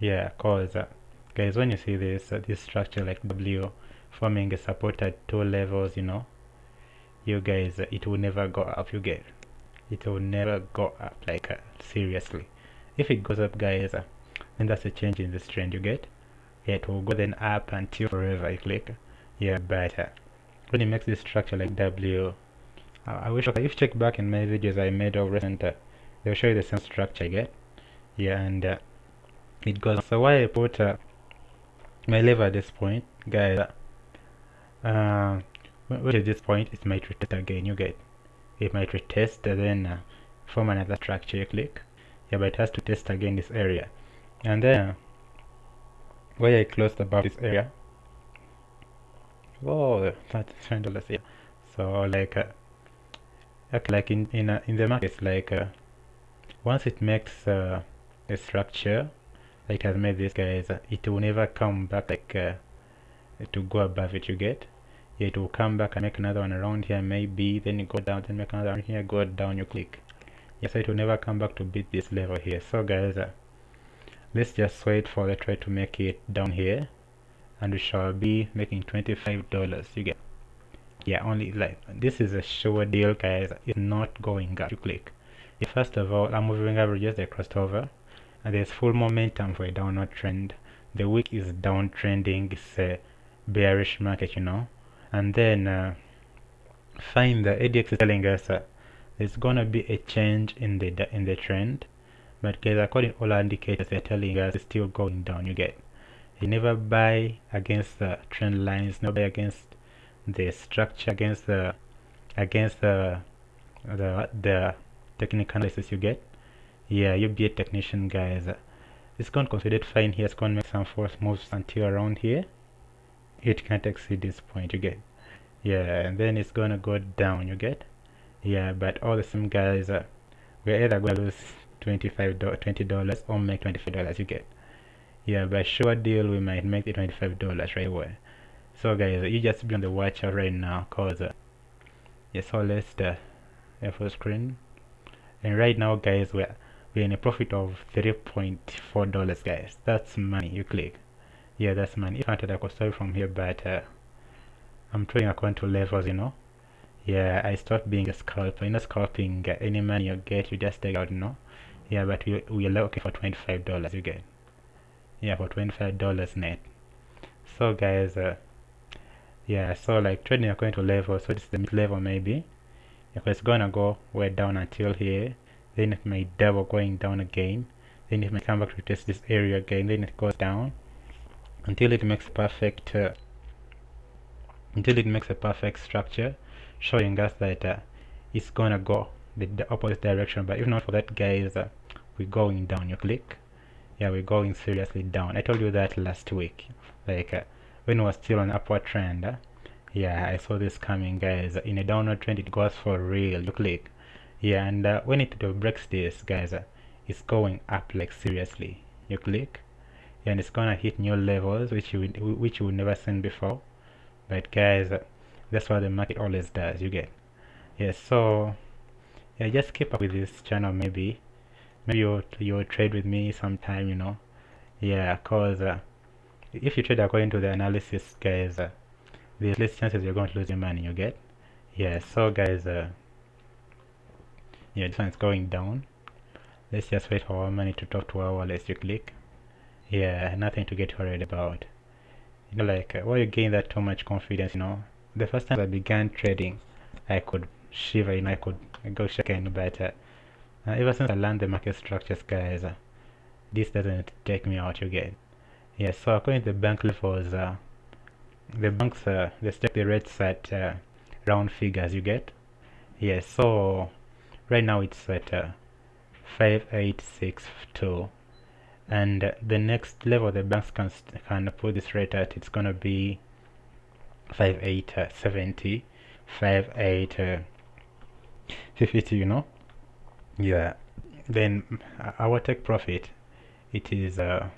yeah cause uh, guys when you see this uh, this structure like w forming a support at two levels you know you guys uh, it will never go up you get it will never go up like uh, seriously. If it goes up guys uh, then that's a change in this trend you get? It will go then up until forever you click. Yeah but uh, when it makes this structure like w i wish okay if you check back in my videos i made of recent they'll show you the same structure you get? Yeah and it goes so why i put uh, my lever at this point guys uh, which at this point it might retest again. You get it might retest and then uh, form another structure you click. Yeah but it has to test again this area. And then uh, where I closed about this area? Oh that's twenty dollars yeah so like uh, okay like in in uh, in the market like uh, once it makes uh, a structure it has made this guys uh, it will never come back like uh, to go above it you get? Yeah, it will come back and make another one around here maybe then you go down then make another one here go down you click. Yeah so it will never come back to beat this level here. So guys uh, let's just wait for the try to make it down here and we shall be making 25 dollars you get? Yeah only like this is a sure deal guys. It's not going up you click. Yeah, first of all i'm moving averages they crossed over. and there's full momentum for a downward trend. The week is downtrending. It's a bearish market you know. And then uh, find the ADX is telling us uh, there's gonna be a change in the in the trend. But guys according to all indicators they're telling us it's still going down. You get you never buy against the trend lines never buy against the structure against the against the the the technical analysis you get yeah you be a technician guys. It's going to consider fine here. It's going to make some force moves until around here. It can't exceed this point you get? Yeah and then it's gonna go down you get? Yeah but all the same guys uh, we're either gonna lose 25 20 dollars or make 25 dollars you get? Yeah by sure deal we might make the 25 dollars right away. So guys you just be on the watch out right now cause uh, yeah so let's uh, full screen. And right now guys we're we're in a profit of 3.4 dollars guys. That's money you click. Yeah that's money. If i wanted i could start from here but uh, i'm trading according to levels you know? Yeah i start being a scalper. You know scalping uh, any money you get you just take out you know? Yeah but we, we are looking for 25 dollars you get yeah for 25 dollars net. So guys uh, yeah so like trading according to level so this is the mid level maybe because it's gonna go way down until here then it may double going down again. Then it may come back to test this area again. Then it goes down. Until it makes perfect uh, until it makes a perfect structure showing us that uh, it's gonna go the, opposite direction. But if not for that guys uh, we're going down. You click? Yeah we're going seriously down. I told you that last week. Like uh, when it was still on upward trend uh, yeah I saw this coming guys. In a downward trend it goes for real. You click yeah and uh, when it breaks this guys uh, it's going up like seriously. You click and it's gonna hit new levels which you which you never seen before. But guys that's what the market always does you get. Yeah so yeah just keep up with this channel maybe. Maybe you'll you'll trade with me sometime you know. Yeah cause uh, if you trade according to the analysis guys uh, less chances you're going to lose your money you get? Yeah so guys uh, yeah this one is going down. Let's just wait for our money to talk to our wallet you click yeah nothing to get worried about. You know like uh, why you gain that too much confidence you know? The first time i began trading i could shiver know i could go shaking but uh, uh, ever since i learned the market structures guys uh, this doesn't take me out again. Yeah so according to the bank levels uh, the banks uh, they take the rates at uh, round figures you get? Yeah so right now it's at uh, 5862 and uh, the next level the banks can can put this rate at it's gonna be 5870 5850 you know? Yeah. Then uh, our take profit it is uh